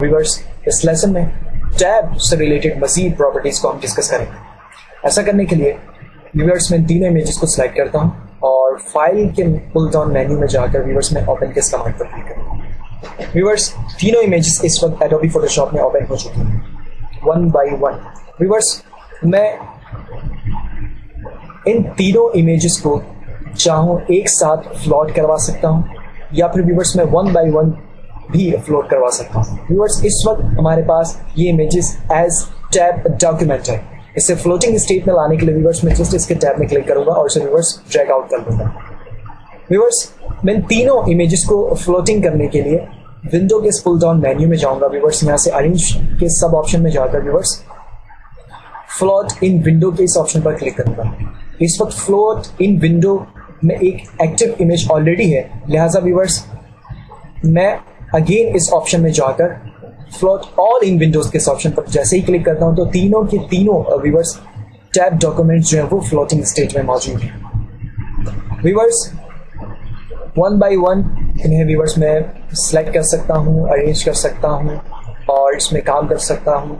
Viewers اس lesson میں tab سے ریلیٹڈ مزید پراپرٹیز کو ہم ڈسکس کریں گے ایسا کرنے کے لیے ویورس میں تینوں امیجز کو سلیکٹ کرتا ہوں اور فائل کے پل ڈاؤن مینیو میں جا کر ویورس میں اوپن کے کمانڈ پر کلک کروں ویورس تینوں امیجز اس وقت ایڈوبی فوٹو شاپ میں اوپن ہو چکی ہیں ون بائی ون ویورس میں ان تینوں امیجز کو چاہوں ایک ساتھ فلوٹ کروا سکتا ہوں یا پھر ویورس میں ون بائی ون بھی اپلوڈ کروا سکتا ہوں۔ ویورس اس وقت ہمارے پاس یہ امیجز ایز ٹیب ڈاکیومنٹ ہے اسے فلوٹنگ اسٹیٹ میں لانے کے لیے ویورس میں جسٹ اس کے ٹیب میں کلک کروں گا اور اسے ویورس ڈریک آؤٹ کر دوں گا۔ ویورس میں تینوں امیجز کو فلوٹنگ کرنے کے لیے ونڈو کے پل ڈاؤن مینیو میں جاؤں گا۔ ویورس یہاں سے ارینج کے سب آپشن میں جا کر ویورس فلوٹ ان ونڈو کے اس آپشن پر کلک کروں گا۔ اس وقت فلوٹ ان ونڈو میں ایک ایکٹیو امیج آلریڈی ہے۔ لہٰذا ویورس میں اگین اس آپشن میں جا کر فلوٹ آل ان ونڈوز کے آپشن پر. جیسے ہی کلک کرتا ہوں تو تینوں کے تینوں ویورس ٹیب ڈاکومنٹ جو ہیں وہ فلوٹنگ اسٹیج میں موجود ہیں. ویورس ون بائی ون انہیں ویورس میں سلیکٹ کر سکتا ہوں ارینج کر سکتا ہوں اور اس میں کام کر سکتا ہوں.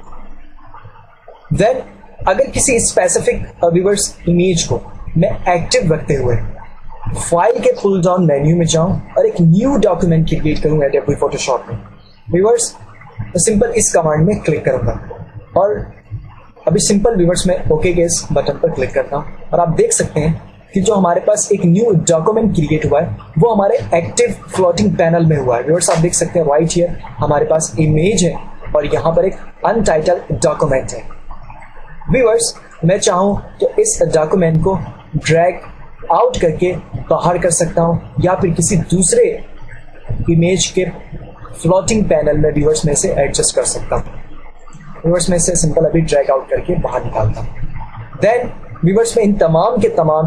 دین اگر کسی اسپیسیفک ویورس امیج کو میں ایکٹیو رکھتے ہوئے فائل کے پل ڈاؤن مینیو میں جاؤں اور ایک نیو ڈاکومنٹ کریٹ کروں ایڈوبی فوٹو شاپ میں. ویورس میں سمپل اس کمانڈ میں کلک کروں گا. اور ابھی سمپل ویورس میں اوکے کے اس بٹن پر کلک کرتا ہوں. اور آپ دیکھ سکتے ہیں کہ جو ہمارے پاس ایک نیو ڈاکومنٹ کریٹ ہوا ہے، وہ ہمارے ایکٹیو فلوٹنگ پینل میں ہوا ہے. ویورس آپ دیکھ سکتے ہیں رائٹ ہیئر ہمارے پاس امیج ہے اور یہاں پر ایک انٹائٹل ڈاکومنٹ ہے. ویورس میں چاہوں تو اس ڈاکومنٹ کو ڈریگ آؤٹ کر کے باہر کر سکتا ہوں یا پھر کسی دوسرے امیج کے فلوٹنگ پینل میں ویورس میں سے ایڈجسٹ کر سکتا ہوں۔ ویورس میں سے سمپل ابھی ڈریک آؤٹ کر کے باہر نکالتا ہوں۔ دین ویورس میں ان تمام کے تمام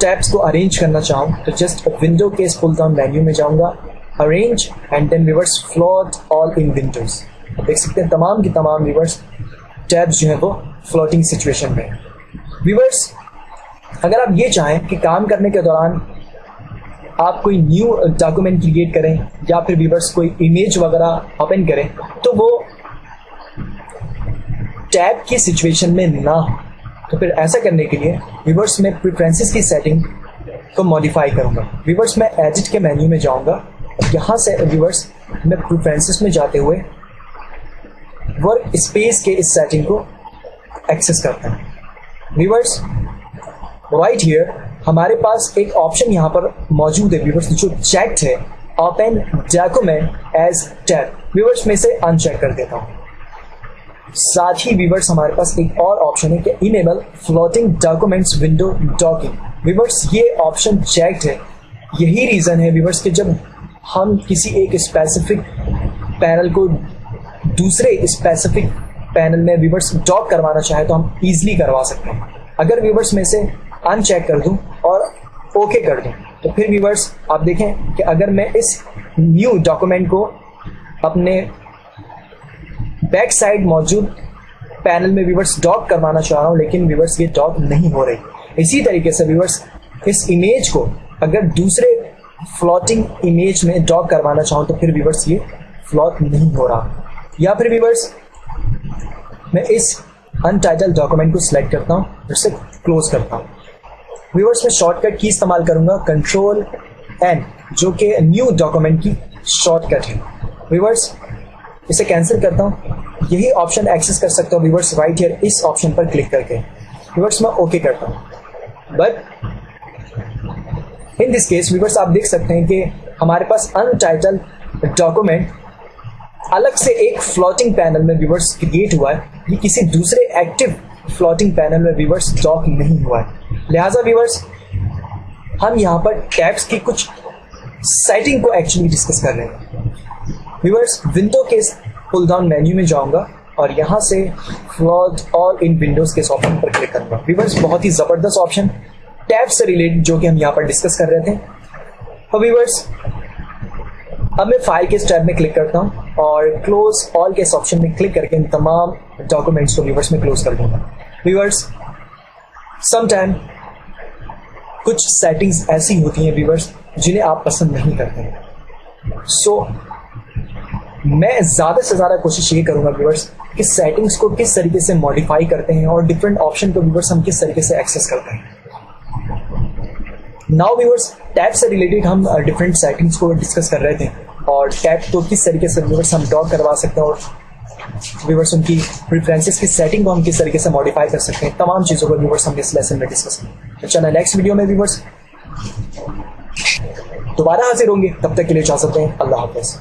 ٹیپس کو ارینج کرنا چاہوں تو جسٹ ونڈو کے اس پل ڈاؤن مینیو میں جاؤں گا۔ Arrange and then viewers float all in windows دیکھ سکتے ہیں تمام کے تمام ویورس ٹیپس جو ہیں وہ فلوٹنگ سچویشن میں۔ ویورس اگر آپ یہ چاہیں کہ کام کرنے کے دوران آپ کوئی نیو ڈاکومنٹ کریٹ کریں یا پھر ویورس کوئی امیج وغیرہ اوپن کریں تو وہ ٹیب کی سچویشن میں نہ ہو۔ تو پھر ایسا کرنے کے لیے ویورس میں پریفرنسز کی سیٹنگ کو ماڈیفائی کروں گا۔ ویورس میں ایڈٹ کے مینیو میں جاؤں گا۔ یہاں سے ویورس میں پریفرنسز میں جاتے ہوئے ورک اسپیس کے اس سیٹنگ کو ایکسیس کرتا ہوں۔ ویورس رائٹ ہیئر ہمارے پاس ایک آپشن یہاں پر موجود ہے ویورس جو چیکڈ ہے open document as tab viewers میں سے ان چیک کر دیتا ہوں. ساتھ ہی ویورس ہمارے پاس ایک اور آپشن ہے کہ enable floating documents window docking viewers یہ آپشن چیکڈ ہے. یہی ریزن ہے ویورس کہ جب ہم کسی ایک اسپیسیفک پینل کو دوسرے اسپیسیفک پینل میں ویورس ڈاک کروانا چاہے تو ہم ایزلی کروا سکتے ہیں. اگر ویورس میں سے ان چیک کر دوں اور اوکے کر دوں۔ تو پھر ویورس آپ دیکھیں کہ اگر میں اس نیو ڈاکومنٹ کو اپنے بیک سائڈ موجود پینل میں ویورس ڈاک کروانا چاہ رہا ہوں، لیکن ویورس یہ ڈاک نہیں ہو رہی۔ اسی طریقے سے ویورس اس امیج کو اگر دوسرے فلوٹنگ امیج میں ڈاک کروانا چاہوں تو پھر ویورس یہ فلوٹ نہیں ہو رہا۔ یا پھر ویورس میں اس انٹائٹل ڈاکومنٹ کو سلیکٹ کرتا ہوں اسے کلوز کرتا ہوں۔ ویورس میں شارٹ کٹ کی استعمال کروں گا. کنٹرول این جو کہ نیو ڈاکومنٹ کی شارٹ کٹ ہے. ویورس اسے کینسل کرتا ہوں. یہی آپشن ایکسیس کر سکتا ہوں. ویورس رائٹ ہیئر اس آپشن پر کلک کر کے. ویورس میں اوکے کرتا ہوں. But in this case viewers آپ دیکھ سکتے ہیں کہ ہمارے پاس انٹائٹل ڈاکومنٹ الگ سے ایک فلوٹنگ پینل میں ویورس کریٹ ہوا ہے. یہ کسی دوسرے ایکٹیو فلوٹنگ پینل میں ویورس ڈاک نہیں ہوا ہے۔ لہٰذا ویورس ہم یہاں پر ٹیپس کی کچھ سیٹنگ کو ایکچولی ڈسکس کر رہے ہیں۔ ویورس ونڈو کے پل ڈاؤن مینیو میں جاؤں گا اور یہاں سے فلوٹ آل ان ونڈوز کے آپشن پر کلک کروں گا۔ ویورس بہت ہی زبردست آپشن ٹیپ سے ریلیٹڈ جو کہ ہم یہاں پر ڈسکس کر رہے تھے۔ اور ویورس اب میں فائل کے اسٹیپ میں کلک کرتا ہوں۔ اور کلوز آل کے اس آپشن میں کلک کر کے ان تمام ڈاکومنٹس کو ویورس میں کلوز کر دوں گا۔ ویورس سم ٹائم کچھ سیٹنگز ایسی ہوتی ہیں ویورس جنہیں آپ پسند نہیں کرتے سو میں زیادہ سے زیادہ کوشش یہ کروں گا ویورس کہ سیٹنگس کو کس طریقے سے ماڈیفائی کرتے ہیں اور ڈفرینٹ آپشن کو ویورس ہم کس طریقے سے ایکسیس کرتے ہیں۔ ناؤ ویورس ٹیپ سے ریلیٹڈ ہم uh, ڈفرینٹ سیٹنگس کو ڈسکس کر رہے تھے۔ اور ٹیپ کو کس طریقے سے ویورس ہم ڈاک کروا سکتے ہیں اور ویورس ان کی پریفرنسز کی سیٹنگ کو ہم کس طریقے سے ماڈیفائی کر سکتے ہیں، تمام چیزوں کو ویورس ہم اس لیسن میں ڈسکس کریں چلیں نیکسٹ ویڈیو میں ویورس دوبارہ حاضر ہوں گے، تب تک کے لیے جا سکتے ہیں اللہ حافظ۔